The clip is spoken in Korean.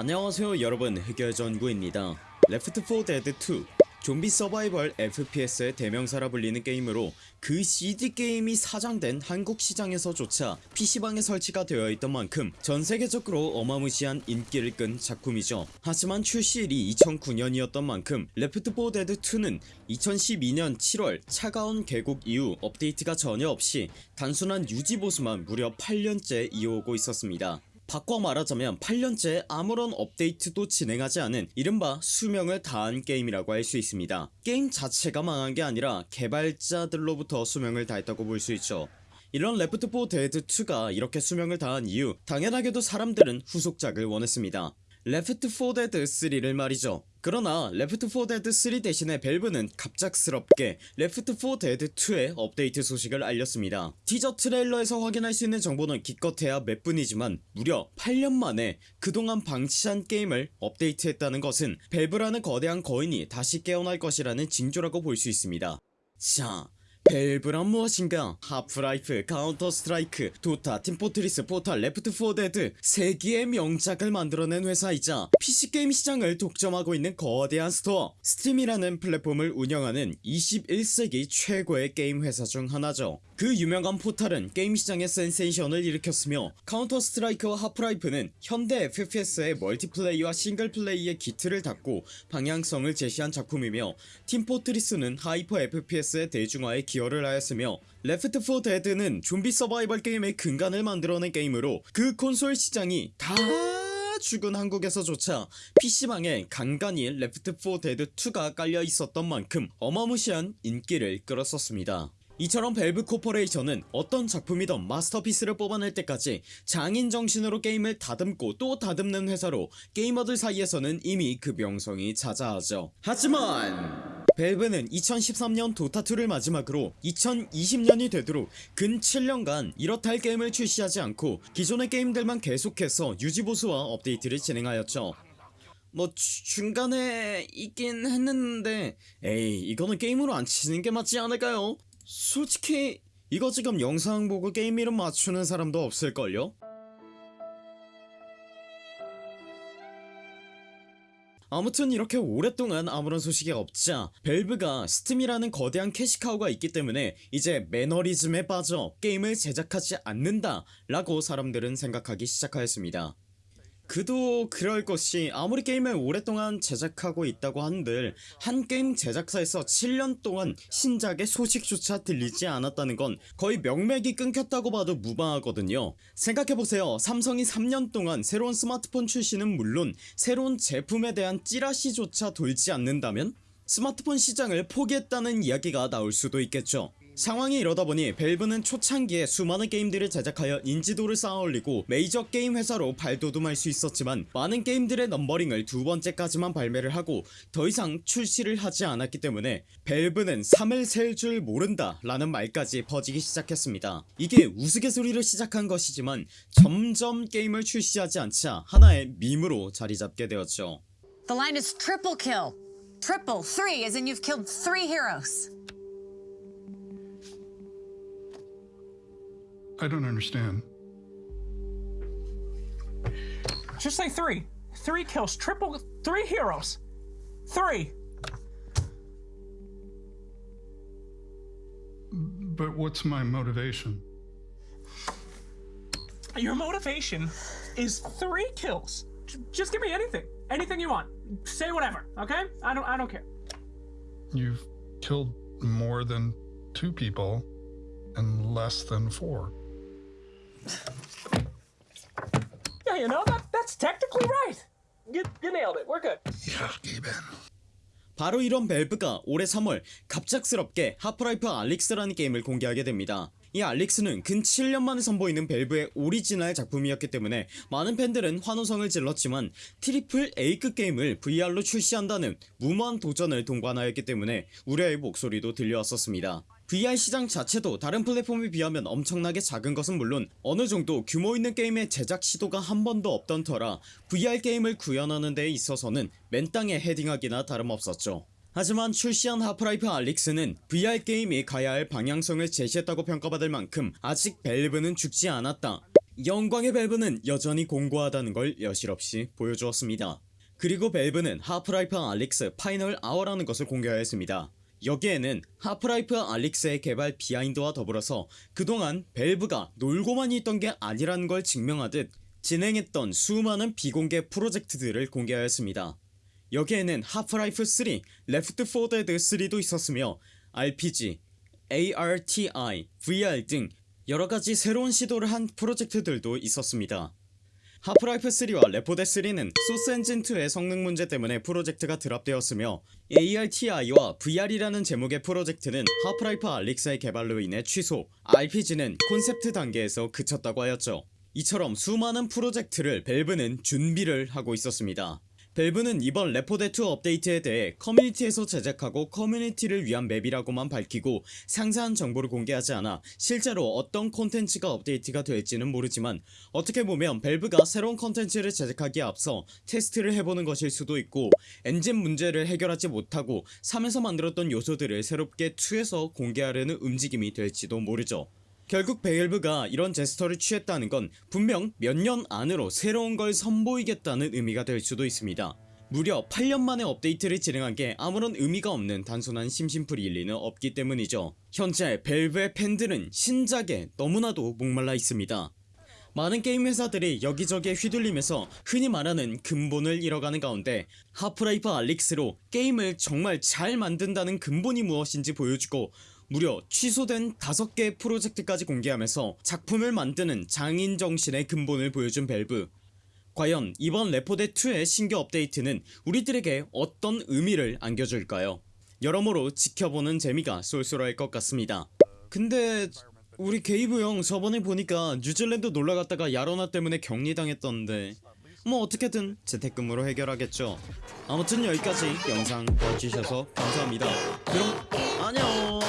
안녕하세요 여러분 흑열전구입니다 Left 4 Dead 2 좀비 서바이벌 FPS의 대명사라 불리는 게임으로 그 CD 게임이 사장된 한국 시장에서조차 PC방에 설치가 되어 있던 만큼 전 세계적으로 어마무시한 인기를 끈 작품이죠. 하지만 출시일이 2009년이었던 만큼 Left 4 Dead 2는 2012년 7월 차가운 개울 이후 업데이트가 전혀 없이 단순한 유지 보수만 무려 8년째 이어오고 있었습니다. 바꿔 말하자면 8년째 아무런 업데이트도 진행하지 않은 이른바 수명을 다한 게임이라고 할 수 있습니다. 게임 자체가 망한 게 아니라 개발자들로부터 수명을 다했다고 볼 수 있죠. 이런 Left 4 Dead 2가 이렇게 수명을 다한 이유 당연하게도 사람들은 후속작을 원했습니다. Left 4 Dead 3를 말이죠 그러나 Left 4 Dead 3 대신에 Valve는 갑작스럽게 Left 4 Dead 2의 업데이트 소식을 알렸습니다. teaser trailer에서 확인할 수 있는 정보는 기껏해야 몇 분이지만 무려 8년 만에 그동안 방치한 게임을 업데이트했다는 것은 Valve라는 거대한 거인이 다시 깨어날 것이라는 징조라고 볼 수 있습니다. 자 Valve란 무엇인가? Half-Life Counter-Strike Dota Team Fortress Portal Left 4 Dead 세기의 명작을 만들어낸 회사이자 PC게임 시장을 독점하고 있는 거대한 스토어 Steam이라는 플랫폼을 운영하는 21세기 최고의 게임 회사 중 하나죠 그 유명한 Portal은 게임 시장의 센세이션을 일으켰으며 Counter-Strike와 Half-Life는 현대 FPS의 multiplay와 single play의 기틀을 닦고 방향성을 제시한 작품이며 Team Fortress는 hyper FPS의 대중화에 기여를 하였으며 Left 4 Dead는 좀비 서바이벌 게임의 근간을 만들어낸 게임으로 그 콘솔 시장이 다 죽은 한국에서조차 PC방에 간간히 Left 4 Dead 2가 깔려 있었던 만큼 어마무시한 인기를 끌었었습니다 이처럼 Valve Corporation은 어떤 작품이던 masterpiece를 뽑아낼 때까지 장인 정신으로 게임을 다듬고 또 다듬는 회사로 게이머들 사이에서는 이미 그 명성이 자자하죠 하지만 Valve는 2013년 Dota 2를 마지막으로 2020년이 되도록 근 7년간 이렇다 할 게임을 출시하지 않고 기존의 게임들만 계속해서 유지보수와 업데이트를 진행하였죠 뭐 주- 중간에 있긴 했는데 에이 이거는 게임으로 안 치는 게 맞지 않을까요? 솔직히 이거 지금 영상 보고 게임 이름 맞추는 사람도 없을걸요? 아무튼 이렇게 오랫동안 아무런 소식이 없자 Valve가 Steam이라는 거대한 cash cow가 있기 때문에 이제 매너리즘에 빠져 게임을 제작하지 않는다 라고 사람들은 생각하기 시작하였습니다 그도 그럴 것이 아무리 게임을 오랫동안 제작하고 있다고 한들 한 게임 제작사에서 7년 동안 신작의 소식조차 들리지 않았다는 건 거의 명맥이 끊겼다고 봐도 무방하거든요. 생각해보세요. 삼성이 3년 동안 새로운 스마트폰 출시는 물론 새로운 제품에 대한 찌라시조차 돌지 않는다면 스마트폰 시장을 포기했다는 이야기가 나올 수도 있겠죠 상황이 이러다 보니 Valve는 초창기에 수많은 게임들을 제작하여 인지도를 쌓아올리고 메이저 게임 회사로 발돋움할 수 있었지만 많은 게임들의 numbering을 두 번째까지만 발매를 하고 더 이상 출시를 하지 않았기 때문에 벨브는 3을 셀 줄 모른다 라는 말까지 퍼지기 시작했습니다 이게 우스갯소리로 시작한 것이지만 점점 게임을 출시하지 않자 하나의 밈으로 자리잡게 되었죠 The line is triple kill. Triple, three, as in you've killed three heroes. I don't understand. Just say three. Three kills, triple, three heroes. Three. But what's my motivation? Your motivation is three kills. Just give me anything. Anything you want. Say whatever, okay? I don't I don't care. You've killed more than two people and less than four. Yeah, you know, that that's technically right. You, you nailed it. We're good. In. 바로 이런 Valve가 올해 3월 갑작스럽게 Half-Life: Alyx라는 게임을 공개하게 됩니다 이 Alyx는 근 7년 만에 선보이는 Valve의 오리지널 작품이었기 때문에 많은 팬들은 환호성을 질렀지만 triple A급 게임을 VR로 출시한다는 무모한 도전을 동반하였기 때문에 우려의 목소리도 들려왔었습니다 VR 시장 자체도 다른 플랫폼에 비하면 엄청나게 작은 것은 물론 어느정도 규모 있는 게임의 제작 시도가 한 번도 없던 터라 VR 게임을 구현하는 데 있어서는 맨땅에 헤딩하기나 다름없었죠 하지만 출시한 Half-Life: Alyx는 VR 게임이 가야 할 방향성을 제시했다고 평가받을 만큼 아직 Valve는 죽지 않았다 영광의 Valve는 여전히 공고하다는 걸 여실없이 보여주었습니다. 그리고 Valve는 Half-Life: Alyx Final Hour라는 것을 공개하였습니다. 여기에는 Half-Life: Alyx의 개발 behind와 더불어서 그동안 Valve가 놀고만 있던 게 아니라는 걸 증명하듯 진행했던 수많은 비공개 프로젝트들을 공개하였습니다. 여기에는 Half-Life 3, Left 4 Dead 3도 있었으며 RPG, ARTI, VR 등 여러가지 새로운 시도를 한 프로젝트들도 있었습니다. Half-Life 3와 레포데 3는 소스 엔진 2의 성능 문제 때문에 프로젝트가 drop되었으며 ARTI와 VR이라는 제목의 프로젝트는 Half-Life: Alyx의 개발로 인해 취소, RPG는 콘셉트 단계에서 그쳤다고 하였죠. 이처럼 수많은 프로젝트를 Valve는 준비를 하고 있었습니다. Valve는 이번 레포데 2 업데이트에 대해 커뮤니티에서 제작하고 커뮤니티를 위한 맵이라고만 밝히고 상세한 정보를 공개하지 않아 실제로 어떤 콘텐츠가 업데이트가 될지는 모르지만 어떻게 보면 Valve가 새로운 콘텐츠를 제작하기에 앞서 테스트를 해보는 것일 수도 있고 엔진 문제를 해결하지 못하고 3에서 만들었던 요소들을 새롭게 2에서 공개하려는 움직임이 될지도 모르죠 결국 Valve가 이런 제스처를 취했다는 건 분명 몇 년 안으로 새로운 걸 선보이겠다는 의미가 될 수도 있습니다. 무려 8년 만에 업데이트를 진행한 게 아무런 의미가 없는 단순한 심심풀이일 리는 없기 때문이죠. 현재 Valve의 팬들은 신작에 너무나도 목말라 있습니다. 많은 게임 회사들이 여기저기에 휘둘리면서 흔히 말하는 근본을 잃어가는 가운데 Half-Life: Alyx로 게임을 정말 잘 만든다는 근본이 무엇인지 보여주고 무려 취소된 5개의 프로젝트까지 공개하면서 작품을 만드는 장인 정신의 근본을 보여준 밸브. 과연 이번 레포데2의 신규 업데이트는 우리들에게 어떤 의미를 안겨줄까요? 여러모로 지켜보는 재미가 쏠쏠할 것 같습니다. 근데 우리 Gabe 형 저번에 보니까 뉴질랜드 놀러갔다가 야로나 때문에 격리당했던데 뭐 어떻게든 재택근무로 해결하겠죠. 아무튼 여기까지 영상 봐주셔서 감사합니다. 그럼 안녕